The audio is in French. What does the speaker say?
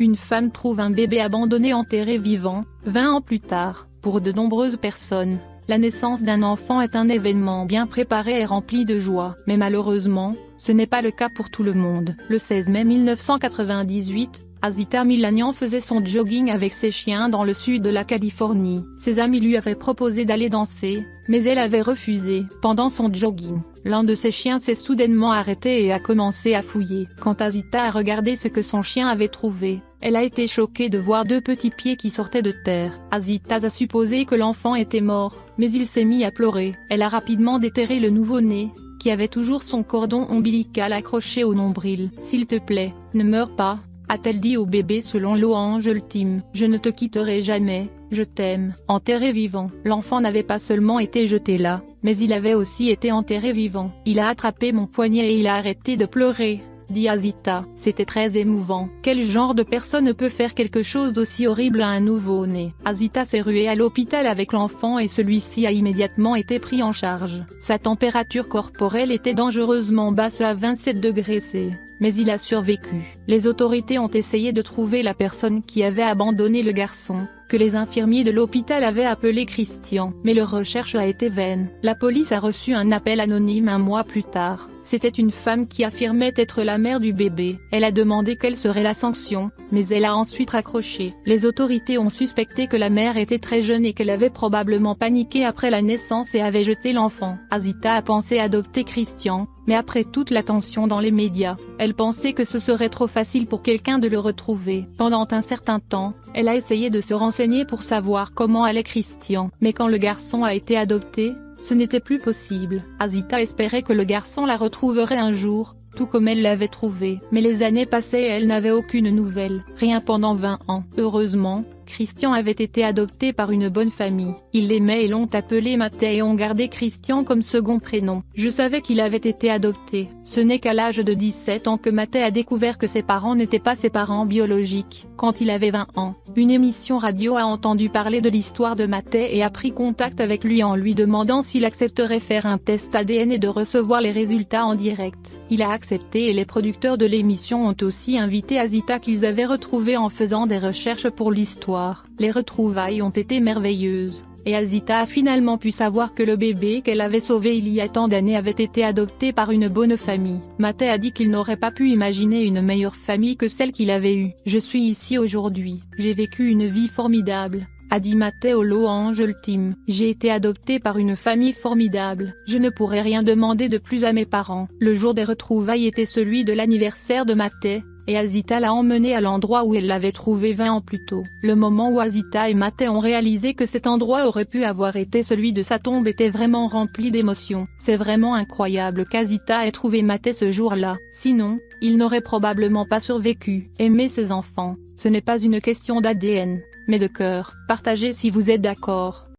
une femme trouve un bébé abandonné enterré vivant, 20 ans plus tard, pour de nombreuses personnes. La naissance d'un enfant est un événement bien préparé et rempli de joie. Mais malheureusement, ce n'est pas le cas pour tout le monde. Le 16 mai 1998, Azita Milanian faisait son jogging avec ses chiens dans le sud de la Californie. Ses amis lui avaient proposé d'aller danser, mais elle avait refusé. Pendant son jogging, l'un de ses chiens s'est soudainement arrêté et a commencé à fouiller. Quand Azita a regardé ce que son chien avait trouvé, elle a été choquée de voir deux petits pieds qui sortaient de terre. Azita a supposé que l'enfant était mort, mais il s'est mis à pleurer. Elle a rapidement déterré le nouveau-né, qui avait toujours son cordon ombilical accroché au nombril. S'il te plaît, ne meurs pas, a-t-elle dit au bébé selon l'Oange ultime. Je ne te quitterai jamais, je t'aime. Enterré vivant. L'enfant n'avait pas seulement été jeté là, mais il avait aussi été enterré vivant. Il a attrapé mon poignet et il a arrêté de pleurer dit Azita. C'était très émouvant. Quel genre de personne peut faire quelque chose d'aussi horrible à un nouveau-né? Azita s'est ruée à l'hôpital avec l'enfant et celui-ci a immédiatement été pris en charge. Sa température corporelle était dangereusement basse à 27 degrés C mais il a survécu. Les autorités ont essayé de trouver la personne qui avait abandonné le garçon, que les infirmiers de l'hôpital avaient appelé Christian, mais leur recherche a été vaine. La police a reçu un appel anonyme un mois plus tard. C'était une femme qui affirmait être la mère du bébé. Elle a demandé quelle serait la sanction, mais elle a ensuite raccroché. Les autorités ont suspecté que la mère était très jeune et qu'elle avait probablement paniqué après la naissance et avait jeté l'enfant. Azita a pensé adopter Christian, mais après toute l'attention dans les médias, elle pensait que ce serait trop facile pour quelqu'un de le retrouver. Pendant un certain temps, elle a essayé de se renseigner pour savoir comment allait Christian. Mais quand le garçon a été adopté, ce n'était plus possible. Azita espérait que le garçon la retrouverait un jour, tout comme elle l'avait trouvé. Mais les années passaient et elle n'avait aucune nouvelle, rien pendant 20 ans. Heureusement, Christian avait été adopté par une bonne famille. Ils l'aimaient et l'ont appelé Mathé et ont gardé Christian comme second prénom. Je savais qu'il avait été adopté. Ce n'est qu'à l'âge de 17 ans que Mathé a découvert que ses parents n'étaient pas ses parents biologiques. Quand il avait 20 ans, une émission radio a entendu parler de l'histoire de Mathé et a pris contact avec lui en lui demandant s'il accepterait faire un test ADN et de recevoir les résultats en direct. Il a accepté et les producteurs de l'émission ont aussi invité Azita qu'ils avaient retrouvé en faisant des recherches pour l'histoire les retrouvailles ont été merveilleuses, et Azita a finalement pu savoir que le bébé qu'elle avait sauvé il y a tant d'années avait été adopté par une bonne famille. Mathé a dit qu'il n'aurait pas pu imaginer une meilleure famille que celle qu'il avait eue. Je suis ici aujourd'hui, j'ai vécu une vie formidable, a dit Matteo Loange ultime. J'ai été adopté par une famille formidable. Je ne pourrais rien demander de plus à mes parents. Le jour des retrouvailles était celui de l'anniversaire de Mathé, et Azita l'a emmené à l'endroit où elle l'avait trouvé 20 ans plus tôt. Le moment où Azita et Maté ont réalisé que cet endroit aurait pu avoir été celui de sa tombe était vraiment rempli d'émotions. C'est vraiment incroyable qu'Azita ait trouvé Maté ce jour-là, sinon, il n'aurait probablement pas survécu. Aimer ses enfants, ce n'est pas une question d'ADN, mais de cœur. Partagez si vous êtes d'accord.